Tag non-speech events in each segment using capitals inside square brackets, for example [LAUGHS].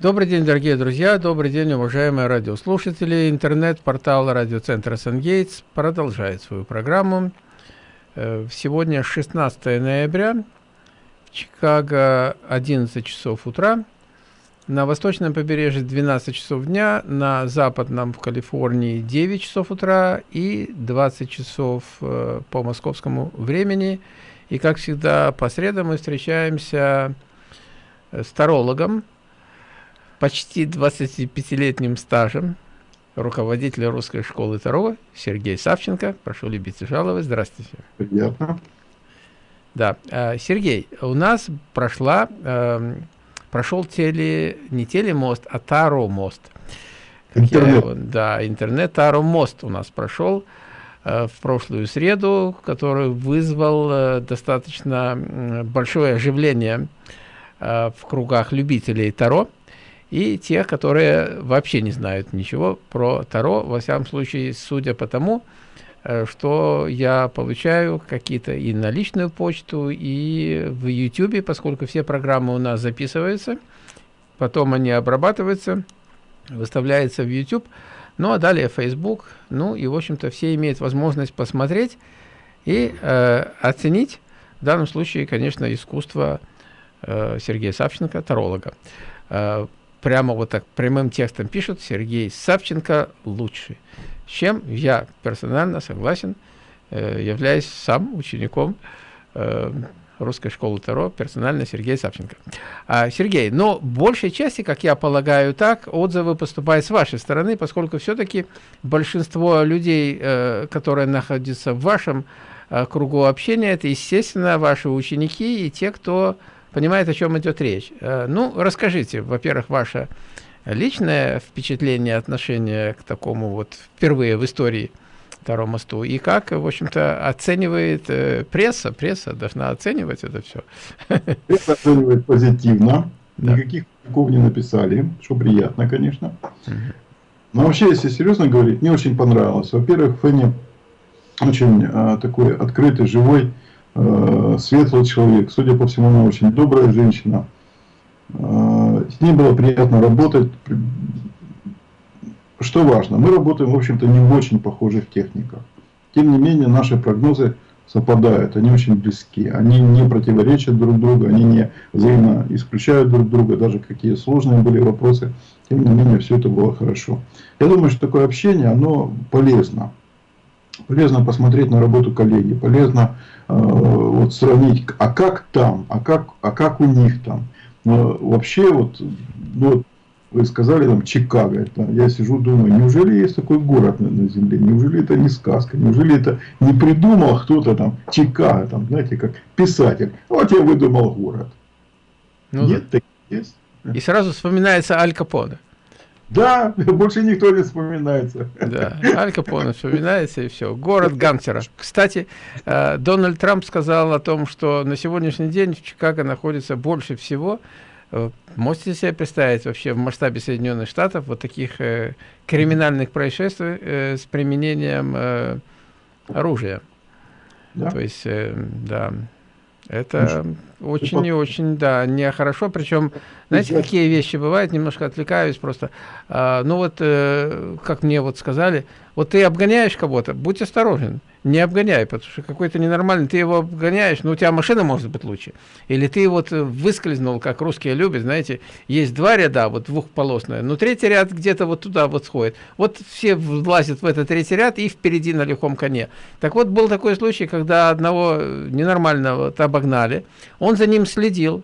Добрый день, дорогие друзья, добрый день, уважаемые радиослушатели. Интернет-портал радиоцентра «Сангейтс» продолжает свою программу. Э, сегодня 16 ноября, Чикаго 11 часов утра, на восточном побережье 12 часов дня, на западном в Калифорнии 9 часов утра и 20 часов э, по московскому времени. И, как всегда, по средам мы встречаемся с тарологом, почти 25-летним стажем руководителя русской школы Таро Сергей Савченко. Прошу любить и жаловать. Здравствуйте. Приятно. Да, э, Сергей, у нас прошла, эм, прошел теле, не телемост, а Таро мост. Интернет. Я, да, интернет Таро мост у нас прошел э, в прошлую среду, который вызвал э, достаточно большое оживление в кругах любителей Таро и тех, которые вообще не знают ничего про Таро, во всяком случае, судя по тому, э, что я получаю какие-то и на личную почту, и в YouTube, поскольку все программы у нас записываются, потом они обрабатываются, выставляются в YouTube, ну а далее Facebook, ну и, в общем-то, все имеют возможность посмотреть и э, оценить, в данном случае, конечно, искусство э, Сергея Савченко, таролога. Прямо вот так прямым текстом пишут Сергей Савченко лучший. С чем я персонально согласен, э, являюсь сам учеником э, русской школы Таро, персонально Сергей Савченко. А, Сергей, но большей части, как я полагаю, так, отзывы поступают с вашей стороны, поскольку все-таки большинство людей, э, которые находятся в вашем э, кругу общения, это, естественно, ваши ученики и те, кто понимает, о чем идет речь. Э, ну, расскажите, во-первых, ваше личное впечатление, отношение к такому вот впервые в истории Второму мосту, и как, в общем-то, оценивает э, пресса, пресса должна оценивать это все. Пресса оценивает позитивно, да. никаких не написали, что приятно, конечно. Но вообще, если серьезно говорить, мне очень понравилось. Во-первых, Фенни очень э, такой открытый, живой, светлый человек. Судя по всему, она очень добрая женщина. Э, с ней было приятно работать. Что важно, мы работаем, в общем-то, не в очень похожих техниках. Тем не менее, наши прогнозы совпадают, они очень близки, они не противоречат друг другу, они не взаимно исключают друг друга, даже какие сложные были вопросы, тем не менее, все это было хорошо. Я думаю, что такое общение, оно полезно. Полезно посмотреть на работу коллеги, полезно э, вот сравнить, а как там, а как, а как у них там. Но вообще, вот, ну, вот вы сказали там Чикаго, это, я сижу, думаю, неужели есть такой город на, на земле, неужели это не сказка, неужели это не придумал кто-то там Чикаго, там, знаете, как писатель, вот я выдумал город. Ну, Нет, да. есть. И сразу вспоминается Аль Капоне. Да, [LAUGHS] больше никто не вспоминается. Да, Аль Капоне вспоминается и все. Город гангстеров. Кстати, э, Дональд Трамп сказал о том, что на сегодняшний день в Чикаго находится больше всего э, Можете себе представить вообще в масштабе Соединенных Штатов вот таких э, криминальных происшествий с применением оружия? Да. То есть, да, это очень и очень, да, нехорошо. Причем, знаете, какие вещи бывают, немножко отвлекаюсь просто. А, ну вот, э, как мне вот сказали, вот ты обгоняешь кого-то, будь осторожен не обгоняй, потому что какой-то ненормальный, ты его обгоняешь, но у тебя машина может быть лучше. Или ты вот выскользнул, как русские любят, знаете, есть два ряда, вот двухполосные, но третий ряд где-то вот туда вот сходит. Вот все влазят в этот третий ряд и впереди на лихом коне. Так вот, был такой случай, когда одного ненормального обогнали, он за ним следил,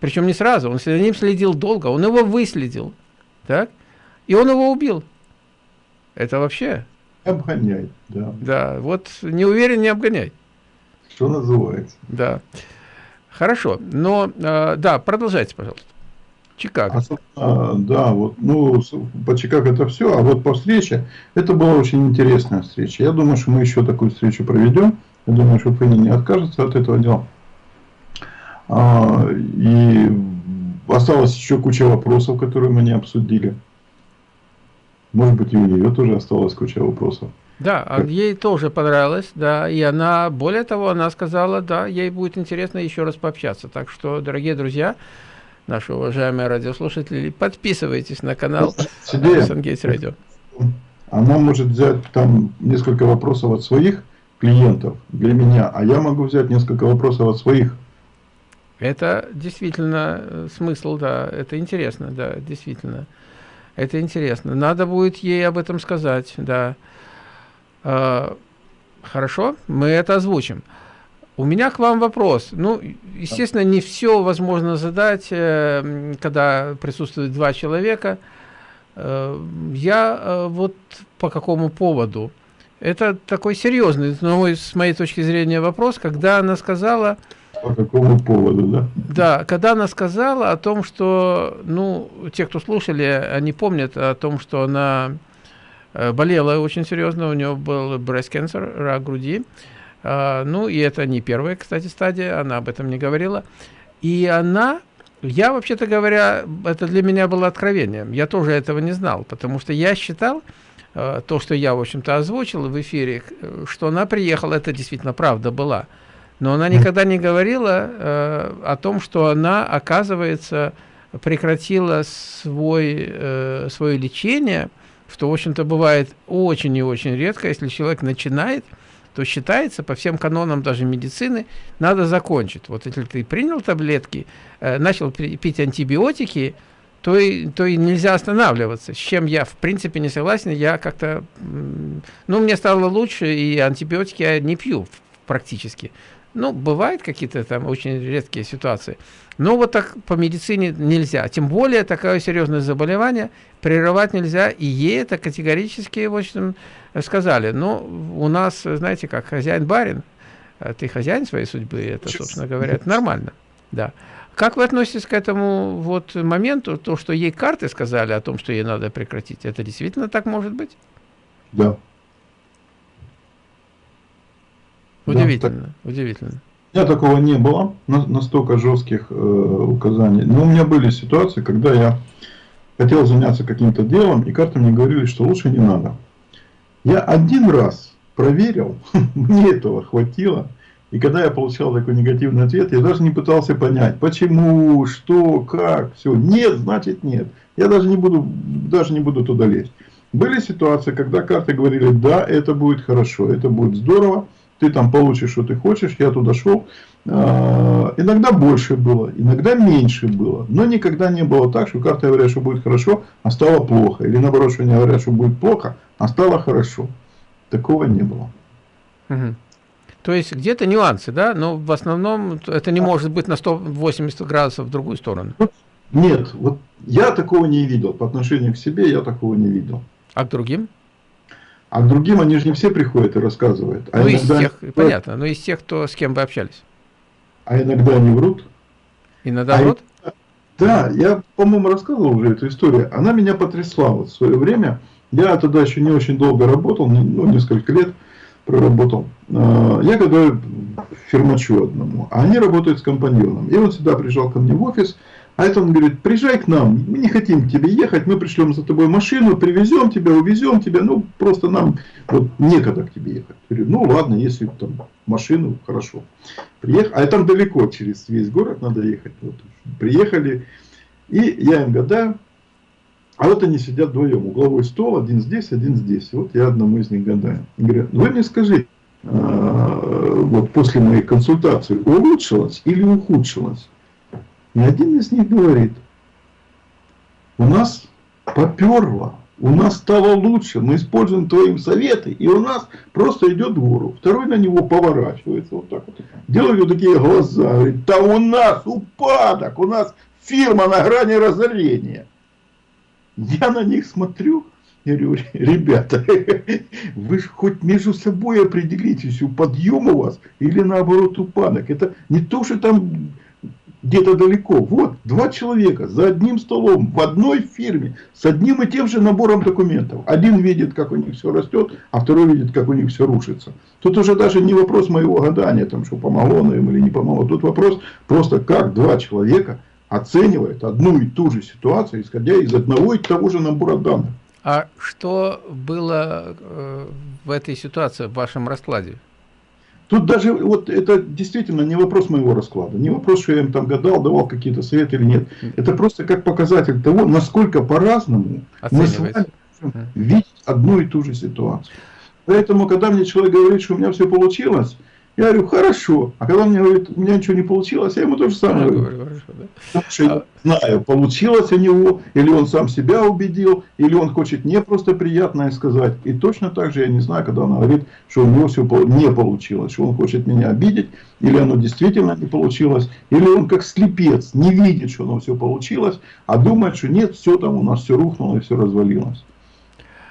причем не сразу, он за ним следил долго, он его выследил, так, и он его убил. Это вообще Обгоняй, да. Да, вот не уверен, не обгоняй. Что называется. Да. Хорошо, но, э, да, продолжайте, пожалуйста. Чикаго. А, да, вот, ну, по Чикаго это все, а вот по встрече, это была очень интересная встреча. Я думаю, что мы еще такую встречу проведем. Я думаю, что Фенни не откажется от этого дела. А, и осталось еще куча вопросов, которые мы не обсудили. Может быть, и у нее тоже осталась куча вопросов. Да, а ей тоже понравилось, да, и она, более того, она сказала, да, ей будет интересно еще раз пообщаться. Так что, дорогие друзья, наши уважаемые радиослушатели, подписывайтесь на канал Сангейтс Радио. Она может взять там несколько вопросов от своих клиентов для меня, а я могу взять несколько вопросов от своих. Это действительно э, смысл, да, это интересно, да, действительно. Это интересно. Надо будет ей об этом сказать, да. А, хорошо, мы это озвучим. У меня к вам вопрос. Ну, естественно, не все возможно задать, э, когда присутствует два человека. Э, я вот по какому поводу? Это такой серьезный, но с моей точки зрения, вопрос, когда она сказала... По какому поводу, да? Да, когда она сказала о том, что, ну, те, кто слушали, они помнят о том, что она э, болела очень серьезно, у нее был breast cancer, рак груди. А, ну, и это не первая, кстати, стадия, она об этом не говорила. И она, я, вообще-то говоря, это для меня было откровением. Я тоже этого не знал, потому что я считал, Э, то, что я, в общем-то, озвучил в эфире, что она приехала, это действительно правда была. Но она никогда не говорила э, о том, что она, оказывается, прекратила свой, э, свое лечение, что, в общем-то, бывает очень и очень редко, если человек начинает, то считается по всем канонам даже медицины, надо закончить. Вот если ты принял таблетки, э, начал пить антибиотики, то и, то и нельзя останавливаться, с чем я в принципе не согласен, я как-то, ну, мне стало лучше, и антибиотики я не пью практически. Ну, бывают какие-то там очень редкие ситуации. Но вот так по медицине нельзя. Тем более такое серьезное заболевание прерывать нельзя. И ей это категорически, в общем, сказали. Ну, у нас, знаете, как хозяин-барин, а ты хозяин своей судьбы, это, собственно говоря, это нормально. Да. Как вы относитесь к этому вот моменту, то, что ей карты сказали о том, что ей надо прекратить? Это действительно так может быть? Да. Удивительно, да, так... удивительно. У меня такого не было, настолько жестких э, указаний. Но у меня были ситуации, когда я хотел заняться каким-то делом, и карты мне говорили, что лучше не надо. Я один раз проверил, [LAUGHS] мне этого хватило, и когда я получал такой негативный ответ, я даже не пытался понять, почему, что, как, все. Нет, значит нет. Я даже не буду, даже не буду туда лезть. Были ситуации, когда карты говорили, да, это будет хорошо, это будет здорово, ты там получишь, что ты хочешь, я туда шел. А, иногда больше было, иногда меньше было, но никогда не было так, что карты говорят, что будет хорошо, а стало плохо. Или наоборот, что они говорят, что будет плохо, а стало хорошо. Такого не было. Угу. То есть где-то нюансы, да, но в основном это не может быть на 180 градусов в другую сторону. Нет, вот я такого не видел. По отношению к себе я такого не видел. А к другим? А к другим они же не все приходят и рассказывают. А ну, из тех, понятно, но из тех, кто, с кем вы общались. А иногда они врут. Иногда а врут? Да, я, по-моему, рассказывал уже эту историю. Она меня потрясла вот в свое время. Я тогда еще не очень долго работал, ну, несколько лет проработал. А, я готовлю фермачу одному, а они работают с компаньоном. И он сюда приезжал ко мне в офис, а это он говорит, приезжай к нам, мы не хотим к тебе ехать, мы пришлем за тобой машину, привезем тебя, увезем тебя, ну просто нам вот некогда к тебе ехать. Я говорю, ну ладно, если там машину, хорошо. Приехал, а там далеко, через весь город надо ехать. Вот, приехали, и я им гадаю, а вот они сидят вдвоем, угловой стол, один здесь, один здесь. Вот я одному из них гадаю. Говорят, вы мне скажите, а, вот после моей консультации улучшилось или ухудшилось? И один из них говорит, у нас поперло, у нас стало лучше, мы используем твои советы, и у нас просто идет гору. Второй на него поворачивается вот так вот, делает такие глаза, говорит, да у нас упадок, у нас фирма на грани разорения. Я на них смотрю, я говорю, ребята, [LAUGHS] вы же хоть между собой определитесь, у подъем у вас или наоборот упадок. Это не то, что там где-то далеко. Вот, два человека за одним столом, в одной фирме, с одним и тем же набором документов. Один видит, как у них все растет, а второй видит, как у них все рушится. Тут уже даже не вопрос моего гадания, там, что помогло им или не помогло. Тут вопрос просто, как два человека оценивает одну и ту же ситуацию, исходя из одного и того же набора данных. А что было э, в этой ситуации, в вашем раскладе? Тут даже вот это действительно не вопрос моего расклада, не вопрос, что я им там гадал, давал какие-то советы или нет. Это просто как показатель того, насколько по-разному мы с вами можем видеть одну и ту же ситуацию. Поэтому, когда мне человек говорит, что у меня все получилось, я говорю, хорошо. А когда мне говорит, у меня ничего не получилось, я ему то же самое говорю. Хорошо, да. Потому что я знаю, получилось у него, или он сам себя убедил, или он хочет мне просто приятное сказать. И точно так же я не знаю, когда он говорит, что у него все не получилось, что он хочет меня обидеть, или оно действительно не получилось, или он как слепец не видит, что оно все получилось, а думает, что нет, все там у нас все рухнуло и все развалилось.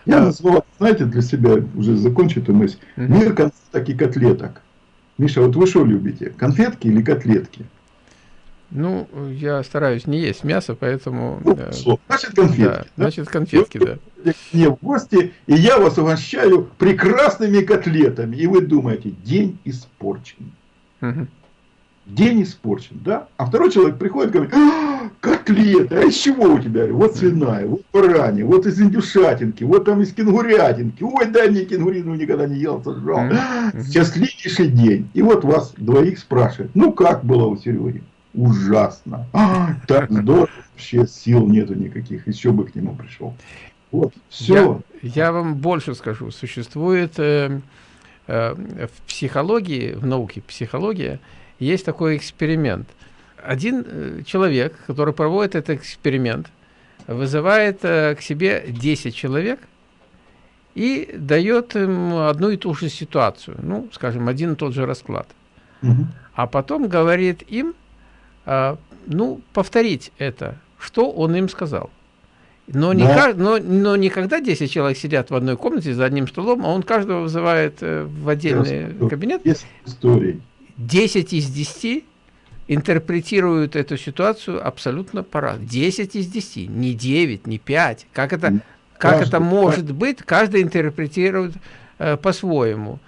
Я назвал, знаете, для себя уже закончу эту мысль, мир конфеток и котлеток. Миша, вот вы что любите, конфетки или котлетки? Ну, я стараюсь не есть мясо, поэтому... Ну, значит, конфетки. Да, да? Значит, конфетки, да. Мне в гости, и я вас угощаю прекрасными котлетами. И вы думаете, день испорчен. Угу день испорчен, да? А второй человек приходит и говорит, а, котлеты, а из чего у тебя? Вот свиная, вот баранья, вот из индюшатинки, вот там из кенгурятинки. Ой, дай мне кенгурину, никогда не ел, сожрал. Счастливейший день. И вот вас двоих спрашивают, ну как было у Сереги? Ужасно. А, так здорово, вообще сил нету никаких, еще бы к нему пришел. Вот, все. Я, я вам больше скажу, существует э, э, в психологии, в науке психология, есть такой эксперимент. Один э, человек, который проводит этот эксперимент, вызывает э, к себе 10 человек и дает им одну и ту же ситуацию, ну, скажем, один и тот же расклад. Угу. А потом говорит им, э, ну, повторить это, что он им сказал. Но, да. не, но, но не когда 10 человек сидят в одной комнате за одним столом, а он каждого вызывает в отдельный кабинет. Есть истории. 10 из 10 интерпретируют эту ситуацию абсолютно по-разному. 10 из 10, не 9, не 5. Как это, как это может быть, каждый интерпретирует э, по-своему.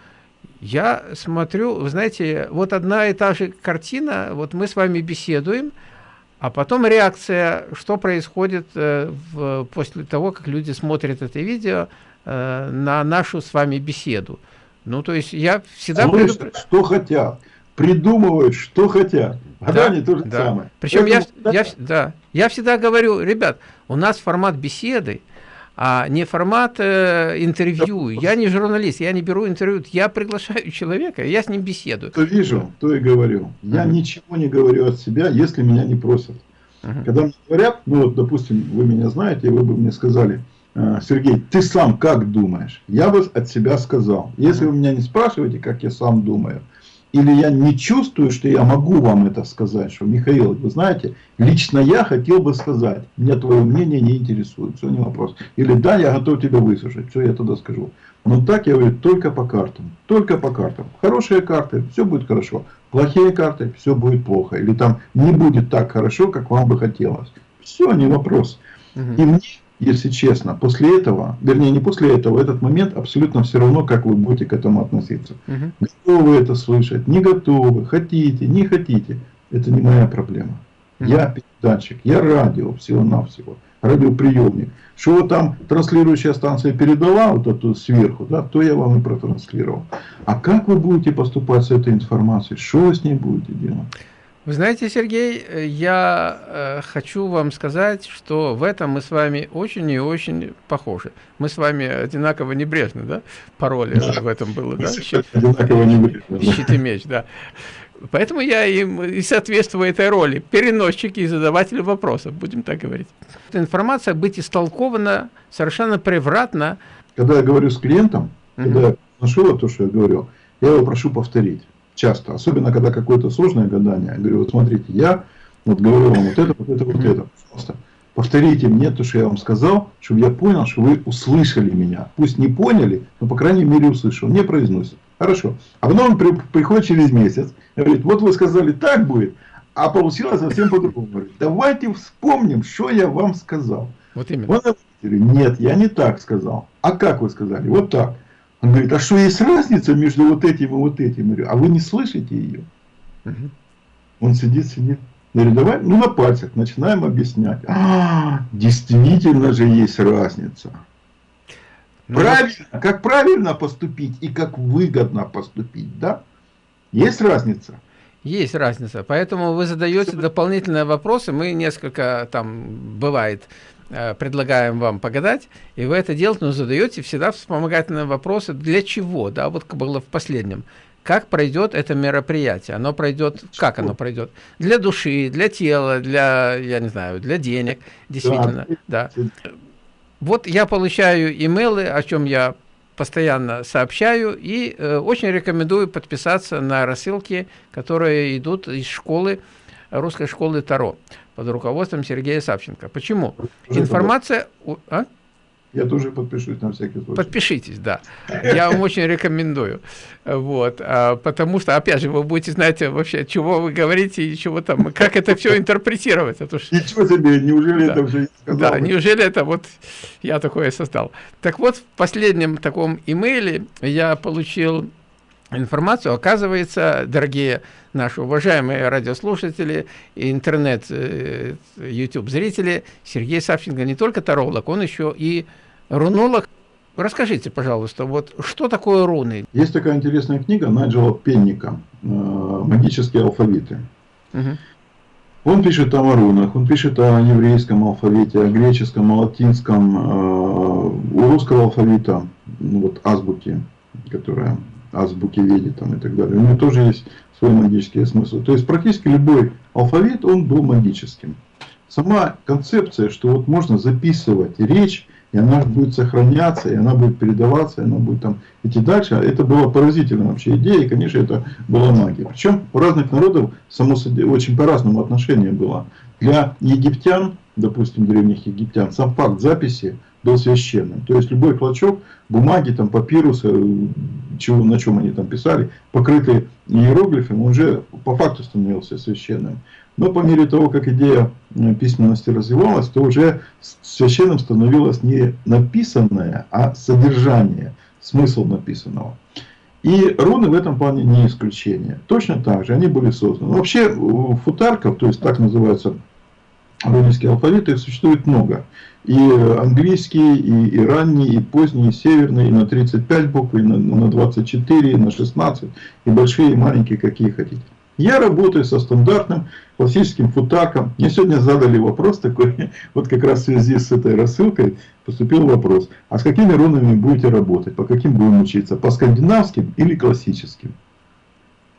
Я смотрю, вы знаете, вот одна и та же картина, вот мы с вами беседуем, а потом реакция, что происходит э, в, после того, как люди смотрят это видео э, на нашу с вами беседу. Ну, то есть я всегда... Слушай, предупр... что хотят придумывают, что хотят. А да, то же да. самое. Причем я, я, да, я всегда говорю, ребят, у нас формат беседы, а не формат э, интервью. Я не журналист, я не беру интервью, я приглашаю [LAUGHS] человека, я с ним беседую. То вижу, то и говорю. Я -huh. ничего не говорю от себя, если меня не просят. -huh. Когда мне говорят, ну вот, допустим, вы меня знаете, вы бы мне сказали, «Э, Сергей, ты сам как думаешь? Я бы от себя сказал. Если вы меня не спрашиваете, как я сам думаю, или я не чувствую, что я могу вам это сказать, что, Михаил, вы знаете, лично я хотел бы сказать, меня твое мнение не интересует, все, не вопрос. Или да, я готов тебя выслушать, все, я тогда скажу. Но так я говорю только по картам, только по картам. Хорошие карты, все будет хорошо. Плохие карты, все будет плохо. Или там не будет так хорошо, как вам бы хотелось. Все, не вопрос. И мне если честно, после этого, вернее не после этого, этот момент абсолютно все равно, как вы будете к этому относиться. Угу. Готовы это слышать, не готовы, хотите, не хотите, это не моя проблема. Угу. Я передатчик, я радио всего-навсего, радиоприемник. Что там транслирующая станция передала вот эту сверху, да, то я вам и протранслировал. А как вы будете поступать с этой информацией, что вы с ней будете делать? Вы знаете, Сергей, э, я э, хочу вам сказать, что в этом мы с вами очень и очень похожи. Мы с вами одинаково небрежны, да? Пароли да. в этом было, да? Одинаково небрежны. Щит и меч, да. Поэтому я им и соответствую этой роли. Переносчик и задаватель вопросов, будем так говорить. Информация быть истолкована совершенно превратно. Когда я говорю с клиентом, угу. когда я нашел то, что я говорил, я его прошу повторить часто, особенно когда какое-то сложное гадание. Я говорю, вот смотрите, я вот говорю вам вот это, вот это, вот это, пожалуйста. Повторите мне то, что я вам сказал, чтобы я понял, что вы услышали меня. Пусть не поняли, но по крайней мере услышал. Не произносит. Хорошо. А потом он при, приходит через месяц и говорит, вот вы сказали так будет, а получилось совсем по-другому. Говорит, давайте вспомним, что я вам сказал. Вот именно. Он говорит, нет, я не так сказал. А как вы сказали? Вот так. Он говорит, а что есть разница между вот этим и вот этим? Я говорю, а вы не слышите ее? Угу. Он сидит, сидит. Я говорю, давай, ну на пальцах начинаем объяснять. А, действительно же есть разница. Ну, правильно, как правильно поступить и как выгодно поступить, да? Есть разница? Есть разница. Поэтому вы задаете дополнительные вопросы. Мы несколько там бывает предлагаем вам погадать, и вы это делаете, но задаете всегда вспомогательные вопросы. Для чего? Да, вот было в последнем. Как пройдет это мероприятие? Оно пройдет, как оно пройдет? Для души, для тела, для, я не знаю, для денег, действительно, да. да. Вот я получаю имейлы, о чем я постоянно сообщаю и э, очень рекомендую подписаться на рассылки, которые идут из школы, русской школы Таро под руководством Сергея Савченко. Почему? Информация... А? Я тоже подпишусь на всякий случай. Подпишитесь, да. Я вам очень рекомендую. Вот. А, потому что, опять же, вы будете знать вообще, чего вы говорите и чего там, как это все интерпретировать. А то, что... Ничего себе, неужели да. это уже сказал? Да, неужели это вот я такое создал. Так вот, в последнем таком имейле я получил информацию. Оказывается, дорогие наши уважаемые радиослушатели и интернет, э, YouTube зрители, Сергей Савченко не только таролог, он еще и рунолог. Расскажите, пожалуйста, вот что такое руны? Есть такая интересная книга Найджела Пенника э, «Магические алфавиты». Угу. Он пишет о рунах, он пишет о еврейском алфавите, о греческом, о латинском, э, у русского алфавита, ну, вот азбуки, которая азбуки веди там и так далее. У него тоже есть свой магический смысл. То есть практически любой алфавит, он был магическим. Сама концепция, что вот можно записывать речь, и она будет сохраняться, и она будет передаваться, и она будет там идти дальше. Это была поразительная вообще идея, и, конечно, это была магия. Причем у разных народов, само очень по-разному отношение было. Для египтян, допустим, древних египтян, сам факт записи был священным. То есть любой клочок бумаги, там, папируса, чего, на чем они там писали, покрытый иероглифами, уже по факту становился священным. Но по мере того, как идея э, письменности развивалась, то уже священным становилось не написанное, а содержание, смысл написанного. И руны в этом плане не исключение. Точно так же они были созданы. Вообще футарков, то есть так называются рунические алфавиты, их существует много. И английский, и, и ранний, и поздний, и северный, и на 35 букв, и на, на 24, и на 16, и большие, и маленькие, какие хотите. Я работаю со стандартным классическим футаком. Мне сегодня задали вопрос такой, [LAUGHS] вот как раз в связи с этой рассылкой поступил вопрос. А с какими рунами будете работать? По каким будем учиться? По скандинавским или классическим?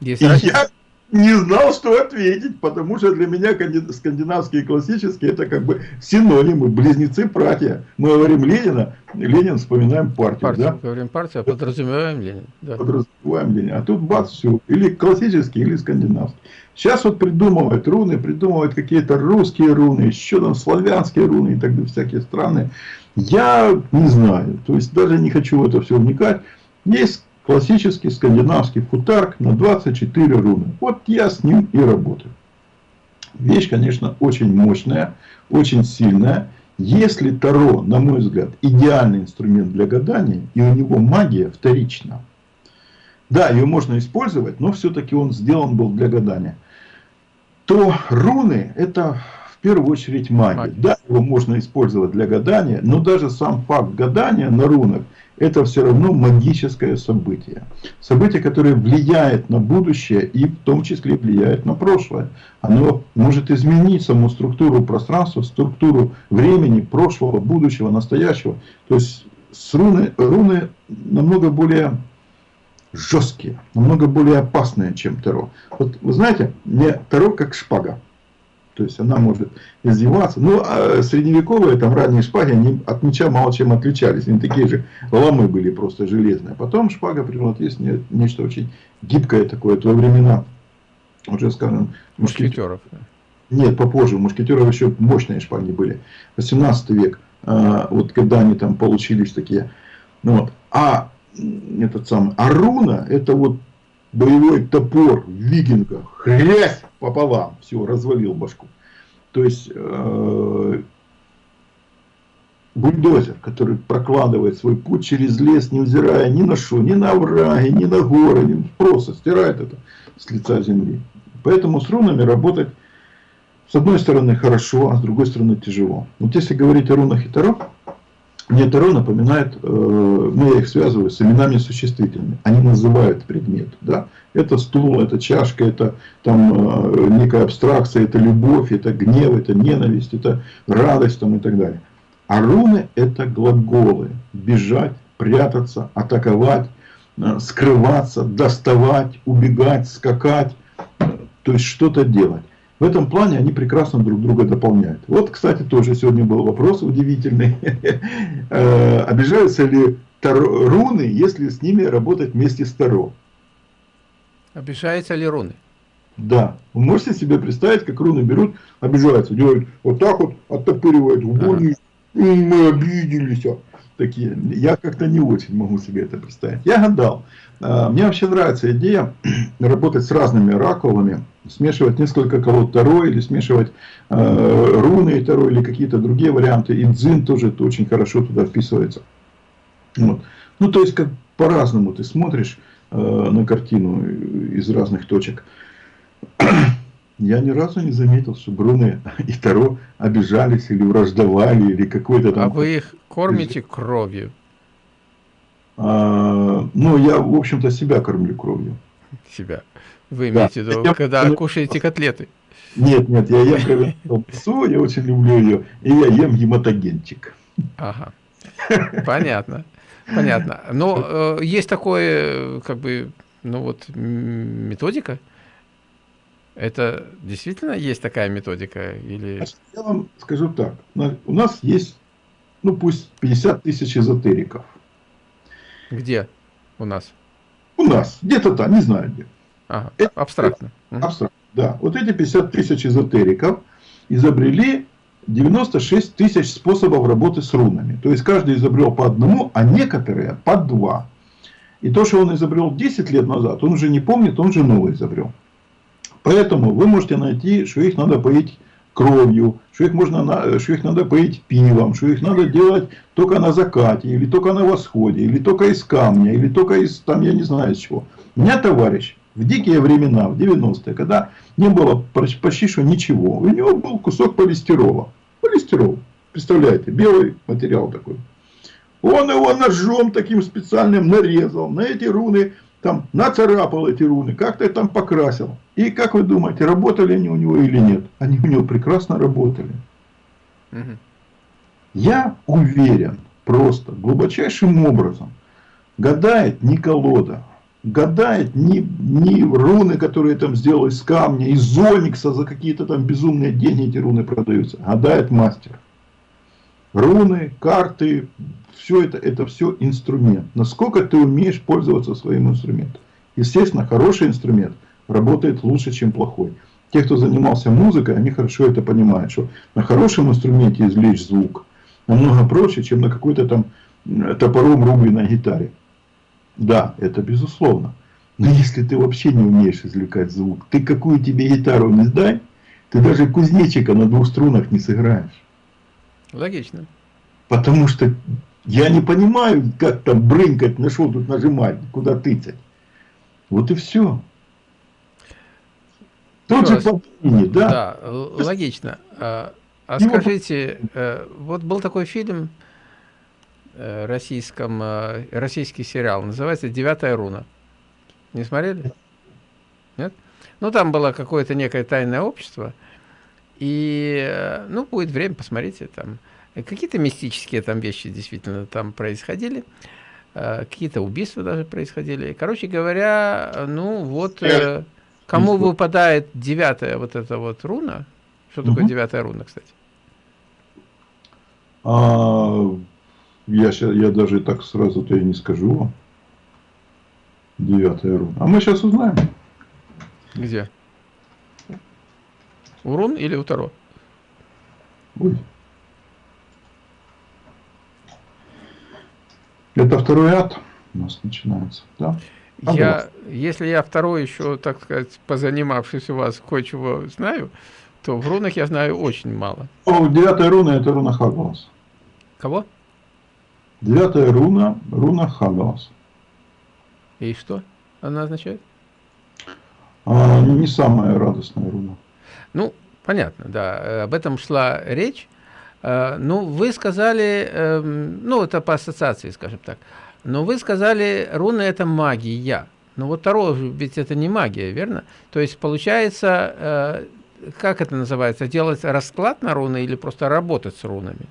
Есть я не знал, что ответить, потому что для меня скандинавские и классические это как бы синонимы, близнецы, братья. Мы говорим Ленина, Ленин вспоминаем партию. партию да? говорим партию, а подразумеваем Ленин. Да. Подразумеваем Ленин. А тут бац, все. Или классический, или скандинавский. Сейчас вот придумывают руны, придумывают какие-то русские руны, еще там славянские руны и так далее, всякие страны. Я не знаю, то есть даже не хочу в это все вникать. Есть классический скандинавский футарк на 24 руны. Вот я с ним и работаю. Вещь, конечно, очень мощная, очень сильная. Если Таро, на мой взгляд, идеальный инструмент для гадания, и у него магия вторична. Да, ее можно использовать, но все-таки он сделан был для гадания. То руны это в первую очередь магия. магия. Да, его можно использовать для гадания, но даже сам факт гадания на рунах это все равно магическое событие. Событие, которое влияет на будущее и в том числе влияет на прошлое. Оно может изменить саму структуру пространства, структуру времени, прошлого, будущего, настоящего. То есть с руны, руны намного более жесткие, намного более опасные, чем Таро. Вот вы знаете, мне Таро как шпага. То есть она может издеваться. Ну, а средневековые, там ранние шпаги, они от меча мало чем отличались. Они такие же ломы были просто железные. Потом шпага превратилась в нечто очень гибкое такое. То времена, уже скажем, мушкетеров. Нет, попозже. У мушкетеров еще мощные шпаги были. 18 век. А, вот когда они там получились такие. Ну, вот. А этот самый Аруна, это вот боевой топор в викингах, хрясь пополам, все, развалил башку. То есть, э, бульдозер, который прокладывает свой путь через лес, невзирая ни на что, ни на овраги, ни на горы, ни, просто стирает это с лица земли. Поэтому с рунами работать с одной стороны хорошо, а с другой стороны тяжело. Вот если говорить о рунах и таро, мне Таро напоминает, э, ну я их связываю с именами существительными. Они называют предмет. Да? Это стул, это чашка, это там э, некая абстракция, это любовь, это гнев, это ненависть, это радость там, и так далее. А руны это глаголы. Бежать, прятаться, атаковать, э, скрываться, доставать, убегать, скакать. То есть что-то делать. В этом плане они прекрасно друг друга дополняют. Вот, кстати, тоже сегодня был вопрос удивительный. [LAUGHS] Э, обижаются ли руны, если с ними работать вместе с Таро? Обижаются ли руны? Да. Вы можете себе представить, как руны берут, обижаются, делают вот так вот, оттопыривают в ага. мы обиделись. А такие. Я как-то не очень могу себе это представить. Я гадал. А, мне вообще нравится идея [CLEARS THROAT] работать с разными оракулами, смешивать несколько колод Таро или смешивать э, руны и Таро или какие-то другие варианты. И дзин тоже это очень хорошо туда вписывается. Вот. Ну, то есть, как по-разному ты смотришь э, на картину из разных точек. [CLEARS THROAT] Я ни разу не заметил, что Бруны и Таро обижались или враждовали, или какой-то там... А вы их кормите кровью? А, ну, я, в общем-то, себя кормлю кровью. Себя? Вы имеете в виду, когда я, кушаете котлеты? Нет, нет, я ем колбасу, [LAUGHS] я очень люблю ее, и я ем гематогенчик. Ага, понятно, понятно. Но э, есть такое, как бы, ну вот, методика, это действительно есть такая методика? Или... Я вам скажу так. У нас есть, ну пусть 50 тысяч эзотериков. Где у нас? У нас. Где-то там, не знаю где. Ага, это, абстрактно. Это, абстрактно, да. Вот эти 50 тысяч эзотериков изобрели 96 тысяч способов работы с рунами. То есть, каждый изобрел по одному, а некоторые по два. И то, что он изобрел 10 лет назад, он уже не помнит, он же новый изобрел. Поэтому вы можете найти, что их надо поить кровью, что их, можно, что их надо поить пивом, что их надо делать только на закате, или только на восходе, или только из камня, или только из, там, я не знаю из чего. У меня товарищ в дикие времена, в 90-е, когда не было почти что ничего, у него был кусок полистирола. Полистирол, представляете, белый материал такой. Он его ножом таким специальным нарезал, на эти руны там нацарапал эти руны, как-то там покрасил. И как вы думаете, работали они у него или нет? Они у него прекрасно работали. Угу. Я уверен, просто глубочайшим образом, гадает не колода, гадает не, не руны, которые там сделали из камня, из зоникса за какие-то там безумные деньги эти руны продаются. Гадает мастер. Руны, карты, все это, это все инструмент. Насколько ты умеешь пользоваться своим инструментом. Естественно, хороший инструмент работает лучше, чем плохой. Те, кто занимался музыкой, они хорошо это понимают, что на хорошем инструменте извлечь звук намного проще, чем на какой-то там топором рубленной гитаре. Да, это безусловно. Но если ты вообще не умеешь извлекать звук, ты какую тебе гитару не сдай, ты даже кузнечика на двух струнах не сыграешь. Логично. Потому что я не понимаю, как там брынкать, на что тут нажимать, куда тыкать. Вот и все. Тот же по да? Да, логично. А, а скажите, э, вот был такой фильм э, российском, э, российский сериал, называется «Девятая руна». Не смотрели? Нет? Ну, там было какое-то некое тайное общество. И, ну, будет время, посмотрите, там Какие-то мистические там вещи действительно там происходили. Какие-то убийства даже происходили. Короче говоря, ну вот, э, кому выпадает девятая вот эта вот руна, что такое угу. девятая руна, кстати? А, я, я даже так сразу-то и не скажу вам. Девятая руна. А мы сейчас узнаем. Где? У рун или у Таро? Ой. Это второй ад у нас начинается, да? Я, если я второй еще, так сказать, позанимавшись у вас кое-чего знаю, то в рунах я знаю очень мало. О, девятая руна это руна Хагалас. Кого? Девятая руна, руна Хагалас. И что она означает? А, не самая радостная руна. Ну, понятно, да. Об этом шла речь. Э, ну, вы сказали, эм, ну, это по ассоциации, скажем так, но вы сказали, руны – это магия. Но вот Таро ведь это не магия, верно? То есть, получается, э, как это называется, делать расклад на руны или просто работать с рунами?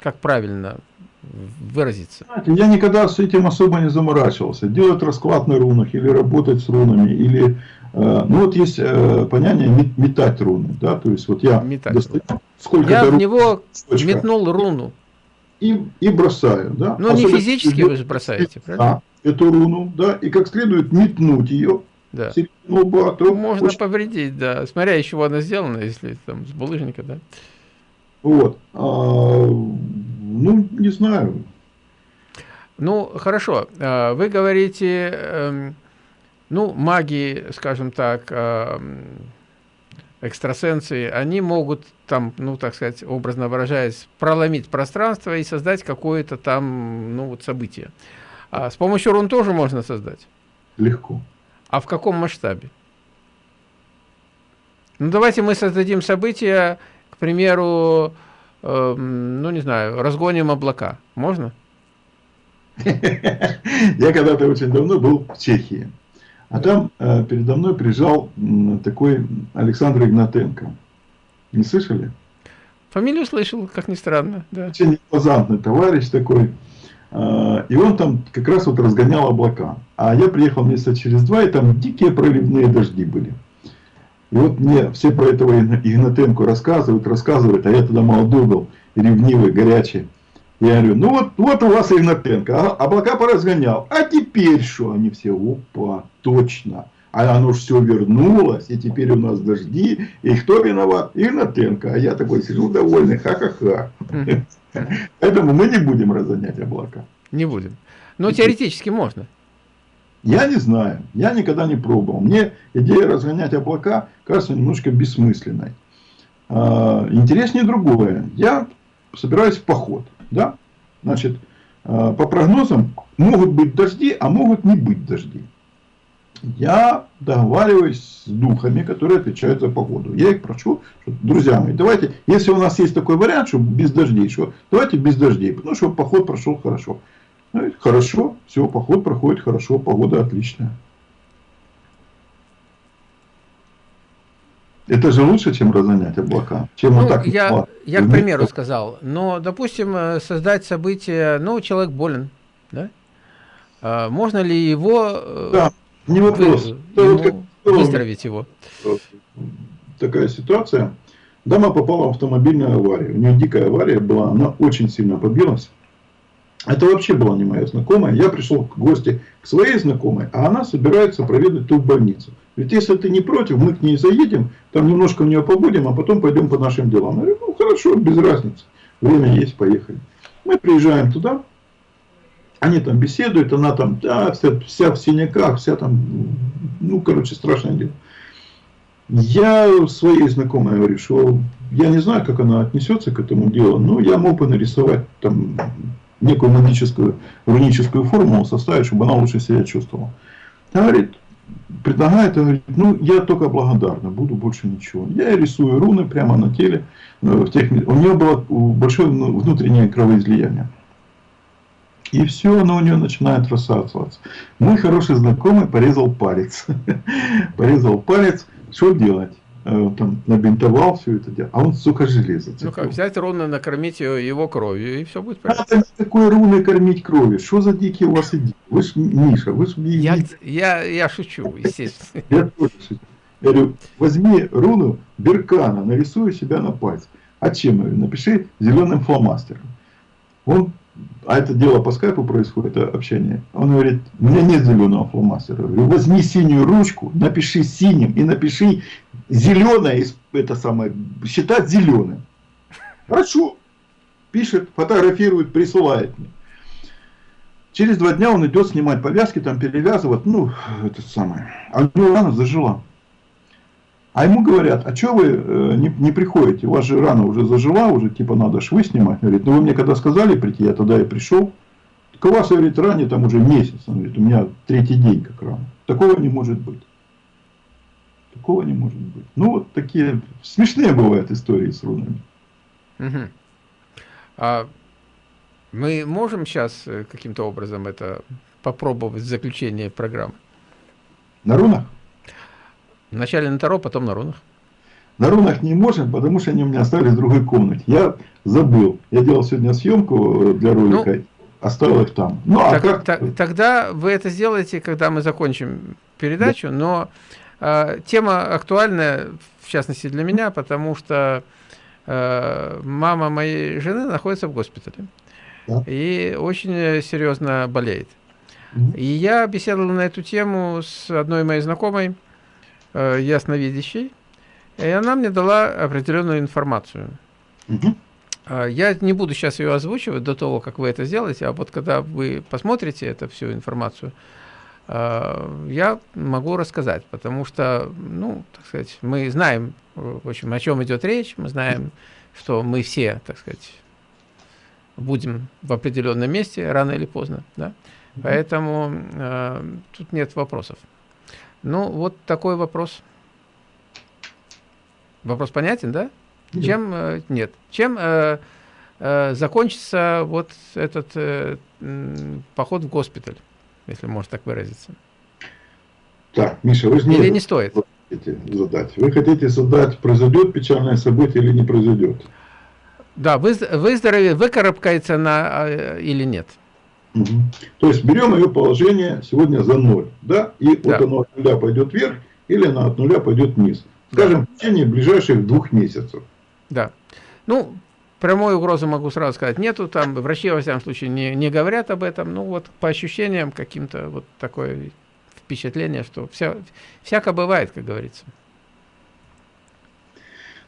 Как правильно выразиться? Я никогда с этим особо не заморачивался. Делать расклад на рунах или работать с рунами, или... Э, ну вот есть э, понятие метать руны, да, то есть вот я метать достаю, сколько я в него точка, метнул руну. И, и бросаю, да. Ну не физически вы же бросаете, правильно? Да, эту руну, да, и как следует метнуть ее, да. Лба, то Можно очень... повредить, да. Смотря из чего она сделана, если там с булыжника, да. Вот. А, ну, не знаю. Ну, хорошо. А, вы говорите, эм, ну, маги, скажем так, эм, экстрасенсы, они могут там, ну, так сказать, образно выражаясь, проломить пространство и создать какое-то там, ну, вот событие. А с помощью рун тоже можно создать? Легко. А в каком масштабе? Ну, давайте мы создадим событие, к примеру, э, ну, не знаю, разгоним облака. Можно? [LAUGHS] Я когда-то очень давно был в Чехии. А там э, передо мной приезжал э, такой Александр Игнатенко. Не слышали? Фамилию слышал, как ни странно. Да. Очень импозантный товарищ такой. Э, и он там как раз вот разгонял облака. А я приехал месяца через два, и там дикие проливные дожди были. И вот мне все про этого Игнатенко рассказывают, рассказывают, а я тогда молодой был, ревнивый, горячий. Я говорю, ну вот, вот у вас Игнатенко, а, облака поразгонял. А теперь что? Они все, опа, точно. А оно же все вернулось, и теперь у нас дожди. И кто виноват? Игнатенко. А я такой сижу довольный, ха-ха-ха. Поэтому мы не будем разгонять облака. Не будем. Но теоретически можно. Я не знаю, я никогда не пробовал. Мне идея разгонять облака кажется немножко бессмысленной. А, интереснее другое. Я собираюсь в поход. Да? Значит, а, по прогнозам могут быть дожди, а могут не быть дожди. Я договариваюсь с духами, которые отвечают за погоду. Я их прошу, что, друзья мои, давайте, если у нас есть такой вариант, что без дождей, что давайте без дождей, потому что поход прошел хорошо. Ну, хорошо, все, поход проходит хорошо, погода отличная. Это же лучше, чем разгонять облака. Чем ну, вот так я, я, к примеру, сказал. Но, допустим, э, создать событие, ну, человек болен, да? А можно ли его... Э, да, не вопрос. Вы, ему, как, выздороветь его? Такая ситуация. Дама попала в автомобильную аварию. У нее дикая авария была, она очень сильно побилась. Это вообще была не моя знакомая. Я пришел к гости к своей знакомой, а она собирается проведать ту больницу. Ведь если ты не против, мы к ней заедем, там немножко в нее побудем, а потом пойдем по нашим делам. Я говорю, ну хорошо, без разницы. Время есть, поехали. Мы приезжаем туда, они там беседуют, она там да, вся, вся в синяках, вся там, ну, короче, страшное дело. Я своей знакомой говорю, что я не знаю, как она отнесется к этому делу, но я мог бы нарисовать там некую магическую руническую формулу составить, чтобы она лучше себя чувствовала. Она говорит, предлагает, говорит, ну я только благодарна, буду больше ничего. Я рисую руны прямо на теле. Э, в тех, у нее было большое внутреннее кровоизлияние. И все, оно у нее начинает рассасываться. Мой хороший знакомый порезал палец. [LAUGHS] порезал палец. Что делать? Э, там набинтовал все это дело, а он, сука, железо. Ну как, взять руны, накормить его кровью, и все будет понятно. Надо никакой руны кормить кровью. Что за дикие у вас идеи? Вы ж, Миша, вы ж... Я, я, я шучу, естественно. Я тоже шучу. Я говорю, возьми руну Беркана, нарисуй себя на пальце. А чем? Говорю, напиши зеленым фломастером. Он а это дело по скайпу происходит, общение. Он говорит, у меня нет зеленого фломастера. Я говорю, возьми синюю ручку, напиши синим и напиши зеленое, это самое, считать зеленым. Хорошо. Пишет, фотографирует, присылает мне. Через два дня он идет снимать повязки, там перевязывать, ну, это самое. А у него рана зажила. А ему говорят, а что вы э, не, не приходите? У вас же рана уже зажила, уже типа надо швы снимать. Он говорит, ну вы мне когда сказали прийти, я тогда и пришел. Так у вас, говорит, ране там уже месяц. Он говорит, у меня третий день как рана. Такого не может быть. Такого не может быть. Ну вот такие смешные бывают истории с рунами. Угу. А мы можем сейчас э, каким-то образом это попробовать в заключение программы? На рунах? Вначале на Таро, потом на рунах. На рунах не можем, потому что они у меня остались в другой комнате. Я забыл. Я делал сегодня съемку для ролика, ну, оставил их там. Ну, а так, а как... так, тогда вы это сделаете, когда мы закончим передачу, да. но э, тема актуальная, в частности для меня, потому что э, мама моей жены находится в госпитале да. и очень серьезно болеет. Угу. И я беседовал на эту тему с одной моей знакомой, э, ясновидящей, и она мне дала определенную информацию. Угу. Я не буду сейчас ее озвучивать до того, как вы это сделаете, а вот когда вы посмотрите эту всю информацию, я могу рассказать, потому что, ну, так сказать, мы знаем, в общем, о чем идет речь, мы знаем, что мы все, так сказать, будем в определенном месте рано или поздно, да, поэтому э, тут нет вопросов. Ну, вот такой вопрос. Вопрос понятен, да? Нет. Чем э, нет? Чем э, э, закончится вот этот э, поход в госпиталь, если можно так выразиться? Так, Миша, вы же не, или не стоит хотите задать. Вы хотите задать, произойдет печальное событие или не произойдет? Да, вы, выздоровеет, выкарабкается на, а, или нет. Угу. То есть берем ее положение сегодня за ноль, да, и да. вот оно от нуля пойдет вверх, или оно от нуля пойдет вниз. Скажем, да. в течение ближайших двух месяцев. Да. Ну, прямой угрозы могу сразу сказать нету, там врачи, во всяком случае, не, не говорят об этом, ну вот по ощущениям каким-то вот такое впечатление, что вся, всяко бывает, как говорится.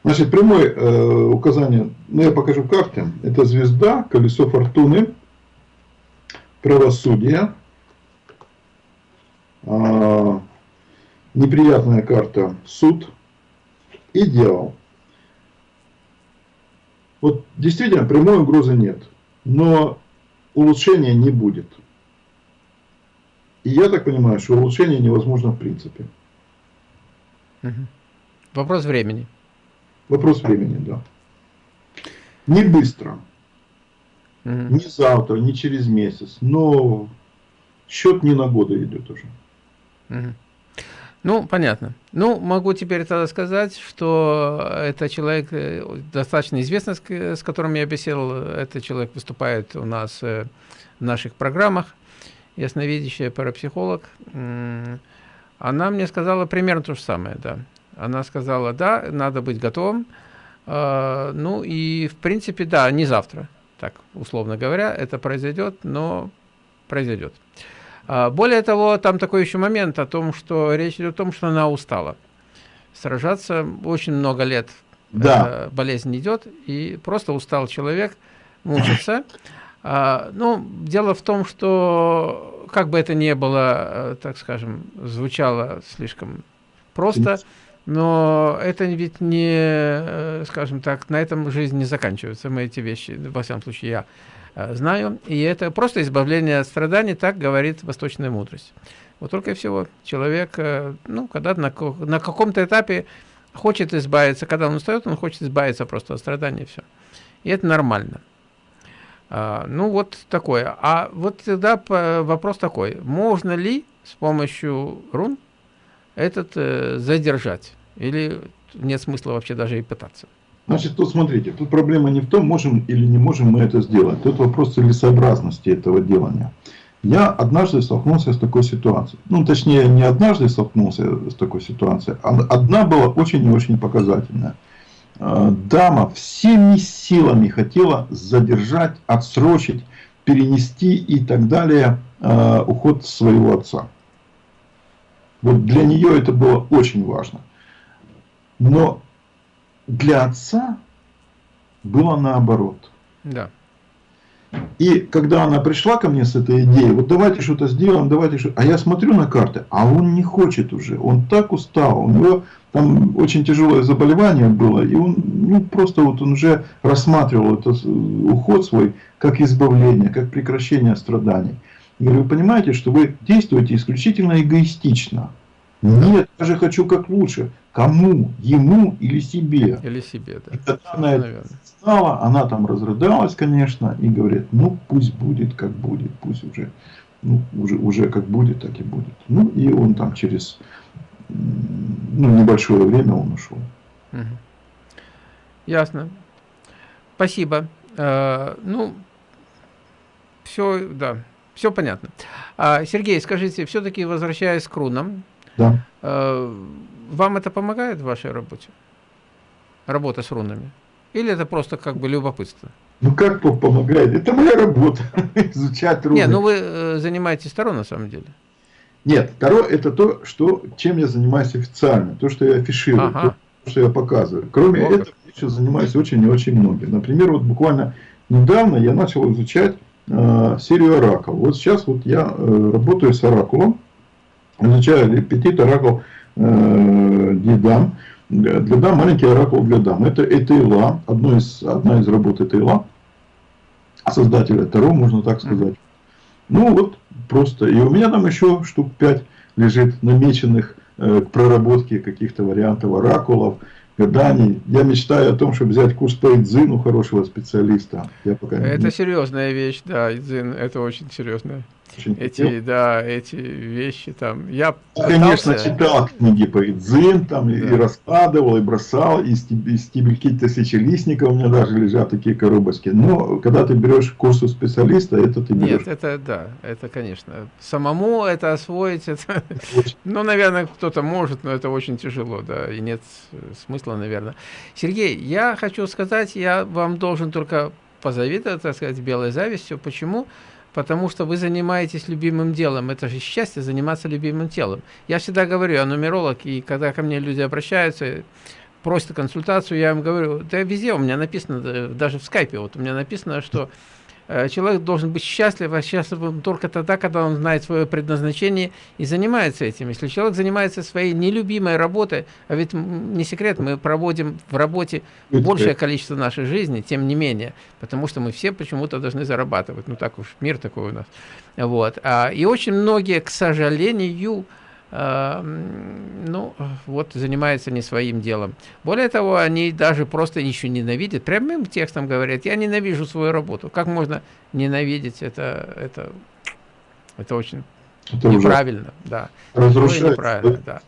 Значит, прямое э, указание, ну я покажу карты, это звезда, колесо фортуны, правосудие, э, неприятная карта, суд и дьявол. Вот действительно прямой угрозы нет, но улучшения не будет. И я так понимаю, что улучшение невозможно в принципе. Угу. Вопрос времени. Вопрос времени, да. Не быстро. Угу. Не завтра, не через месяц. Но счет не на годы идет уже. Угу. Ну, понятно. Ну, могу теперь тогда сказать, что это человек э, достаточно известный, с которым я беседовал. Этот человек выступает у нас э, в наших программах. Ясновидящая парапсихолог. Она мне сказала примерно то же самое, да. Она сказала, да, надо быть готовым. А, ну и, в принципе, да, не завтра, так, условно говоря, это произойдет, но произойдет. А, более того, там такой еще момент о том, что речь идет о том, что она устала. Сражаться очень много лет да. болезнь идет, и просто устал человек, мучится. А, ну, дело в том, что как бы это ни было, э, так скажем, звучало слишком просто, но это ведь не, э, скажем так, на этом жизнь не заканчивается. Мы эти вещи, во всяком случае, я Э, знаю. И это просто избавление от страданий, так говорит восточная мудрость. Вот только и всего. Человек, э, ну, когда на, на каком-то этапе хочет избавиться, когда он устает, он хочет избавиться просто от страданий, все. И это нормально. А, ну, вот такое. А вот тогда вопрос такой. Можно ли с помощью рун этот э, задержать? Или нет смысла вообще даже и пытаться? Значит, тут смотрите, тут проблема не в том, можем или не можем мы это сделать. Тут вопрос целесообразности этого делания. Я однажды столкнулся с такой ситуацией. Ну, точнее, не однажды столкнулся с такой ситуацией, а одна была очень и очень показательная. А, дама всеми силами хотела задержать, отсрочить, перенести и так далее а, уход своего отца. Вот для нее это было очень важно. Но для отца было наоборот. Да. И когда она пришла ко мне с этой идеей, вот давайте что-то сделаем, давайте что-то. А я смотрю на карты, а он не хочет уже. Он так устал. У него там очень тяжелое заболевание было. И он ну, просто вот он уже рассматривал этот уход свой как избавление, как прекращение страданий. Я говорю, вы понимаете, что вы действуете исключительно эгоистично. Нет, я же хочу как лучше. Кому? Ему или себе? Или себе, да. И когда она это знала, она там разрыдалась, конечно, и говорит, ну пусть будет как будет, пусть уже, ну, уже, уже как будет, так и будет. Ну и он там через ну, небольшое время он ушел. Угу. Ясно. Спасибо. Э, ну, все, да, все понятно. А, Сергей, скажите, все-таки возвращаясь к рунам, да. э, вам это помогает в вашей работе? Работа с рунами? Или это просто как бы любопытство? Ну как помогает? Это моя работа, [LAUGHS] изучать руны. Не, ну вы э, занимаетесь Таро на самом деле. Нет, Таро это то, что, чем я занимаюсь официально, то, что я афиширую, ага. то, что я показываю. Кроме вот этого, я еще занимаюсь очень и очень многим. Например, вот буквально недавно я начал изучать э, серию оракул. Вот сейчас вот я э, работаю с оракулом, изучаю пятит оракул э, Дидам. Для дам маленький оракул для дам. Это Этейла, одно из, одна из работ Этейла, создателя Таро, можно так сказать. Ну вот, просто. И у меня там еще штук 5 лежит намеченных э, к проработке каких-то вариантов оракулов, гаданий. Я мечтаю о том, чтобы взять курс по Идзину хорошего специалиста. Я пока это не... серьезная вещь, да, Идзин, это очень серьезная эти, да, эти вещи там. Я, я конечно, читал книги по Идзин, там, да. и раскладывал, и бросал, и стебельки тысячелистника у меня даже лежат такие коробочки. Но когда ты берешь курс у специалиста, это ты берешь. Нет, это да, это конечно. Самому это освоить, это, [LAUGHS] ну, наверное, кто-то может, но это очень тяжело, да, и нет смысла, наверное. Сергей, я хочу сказать, я вам должен только позавидовать, так сказать, белой завистью. Почему? Потому что вы занимаетесь любимым делом. Это же счастье заниматься любимым телом. Я всегда говорю, я нумеролог, и когда ко мне люди обращаются, просят консультацию, я им говорю, да везде у меня написано, даже в скайпе, вот у меня написано, что Э, человек должен быть счастлив, а счастлив только тогда, когда он знает свое предназначение и занимается этим. Если человек занимается своей нелюбимой работой, а ведь не секрет, мы проводим в работе большее количество нашей жизни, тем не менее, потому что мы все почему-то должны зарабатывать. Ну так уж, мир такой у нас. Вот. А, и очень многие, к сожалению, ну, вот занимаются не своим делом. Более того, они даже просто еще ненавидят, прямым текстом говорят, я ненавижу свою работу. Как можно ненавидеть это, это, это очень это неправильно, да. Разрушает. Неправильно, да.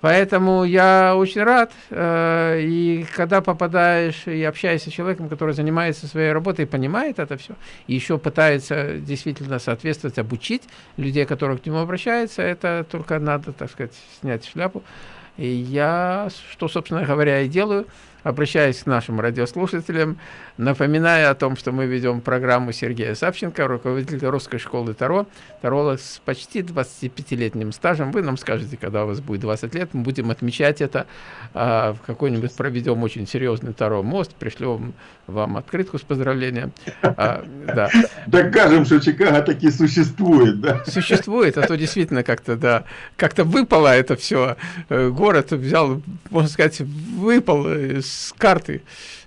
Поэтому я очень рад, э, и когда попадаешь и общаешься с человеком, который занимается своей работой и понимает это все, и еще пытается действительно соответствовать, обучить людей, которые к нему обращаются, это только надо, так сказать, снять шляпу. И я, что, собственно говоря, и делаю – обращаясь к нашим радиослушателям, напоминая о том, что мы ведем программу Сергея Савченко, руководителя русской школы Таро, Таролог с почти 25-летним стажем. Вы нам скажете, когда у вас будет 20 лет, мы будем отмечать это, а, в какой-нибудь проведем очень серьезный Таро мост, пришлем вам открытку с поздравлением. А, да. Докажем, что Чикаго таки существует, да? Существует, а то действительно как-то, да, как-то выпало это все. Э, город взял, можно сказать, выпал с карты.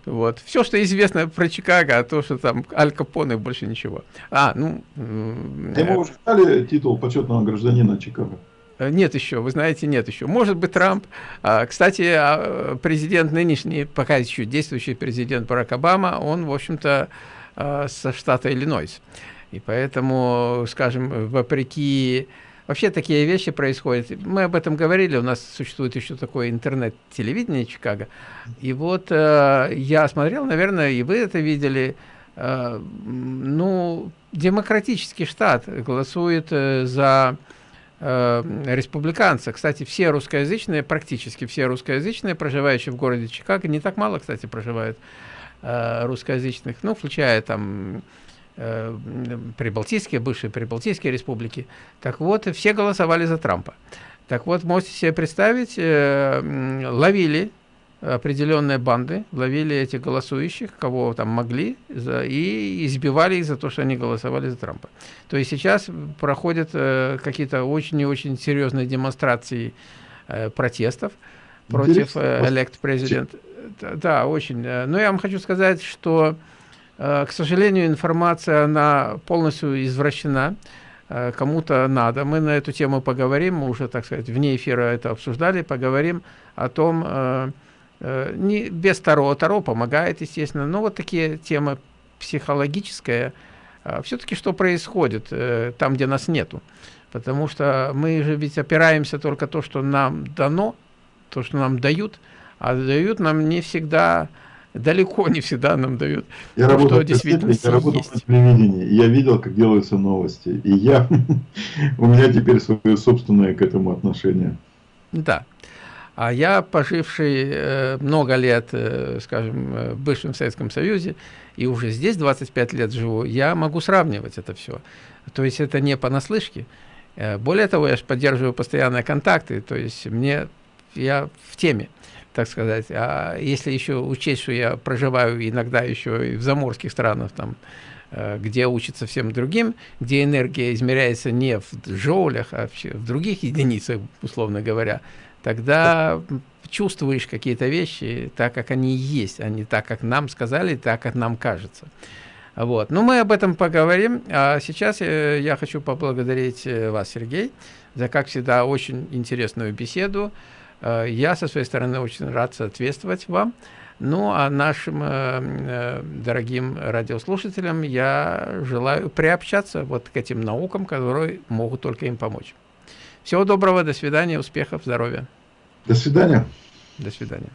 Вот. Все, что известно про Чикаго, а то, что там Аль Капоне, больше ничего. А, ну... Ему уже дали титул почетного гражданина Чикаго? Э, нет еще, вы знаете, нет еще. Может быть, Трамп. А, кстати, а, президент нынешний, пока еще действующий президент Барак Обама, он, в общем-то, со штата Иллинойс. И поэтому, скажем, вопреки Вообще такие вещи происходят. Мы об этом говорили, у нас существует еще такое интернет-телевидение Чикаго. И вот э, я смотрел, наверное, и вы это видели, э, ну, демократический штат голосует э, за э, республиканца. Кстати, все русскоязычные, практически все русскоязычные, проживающие в городе Чикаго, не так мало, кстати, проживают э, русскоязычных, ну, включая там прибалтийские, бывшие прибалтийские республики. Так вот, все голосовали за Трампа. Так вот, можете себе представить, э, ловили определенные банды, ловили этих голосующих, кого там могли, за, и избивали их за то, что они голосовали за Трампа. То есть сейчас проходят э, какие-то очень и очень серьезные демонстрации э, протестов против э, элект президента. Да, очень. Э, но я вам хочу сказать, что э, Э, к сожалению, информация, она полностью извращена. э, кому-то надо. Мы на эту тему поговорим, мы уже, так сказать, вне эфира это обсуждали, поговорим о том, э, э, не без Таро, Таро помогает, естественно, но вот такие темы психологическая, э, все-таки что происходит э, там, где нас нету. Потому что мы же ведь опираемся только то, что нам дано, то, что нам дают, а дают нам не всегда далеко не всегда нам дают я то, что действительно я работал есть. на телевидении, я видел, как делаются новости, и я, [LAUGHS] у меня теперь свое собственное к этому отношение. Да. А я, поживший э, много лет, э, скажем, э, в бывшем Советском Союзе, и уже здесь 25 лет живу, я могу сравнивать это все. То есть это не понаслышке. Более того, я же поддерживаю постоянные контакты, то есть мне, я в теме так сказать. А если еще учесть, что я проживаю иногда еще и в заморских странах, там, э, где учится всем другим, где энергия измеряется не в джоулях, а в других единицах, условно говоря, тогда чувствуешь какие-то вещи так, как они есть, а не так, как нам сказали, так, как нам кажется. Вот. Но мы об этом поговорим. А сейчас я, я хочу поблагодарить э, вас, Сергей, за, как всегда, очень интересную беседу. Э, я со своей стороны очень рад соответствовать вам. Ну, а нашим э, э, дорогим радиослушателям я желаю приобщаться вот к этим наукам, которые могут только им помочь. Всего доброго, до свидания, успехов, здоровья. До свидания. До свидания.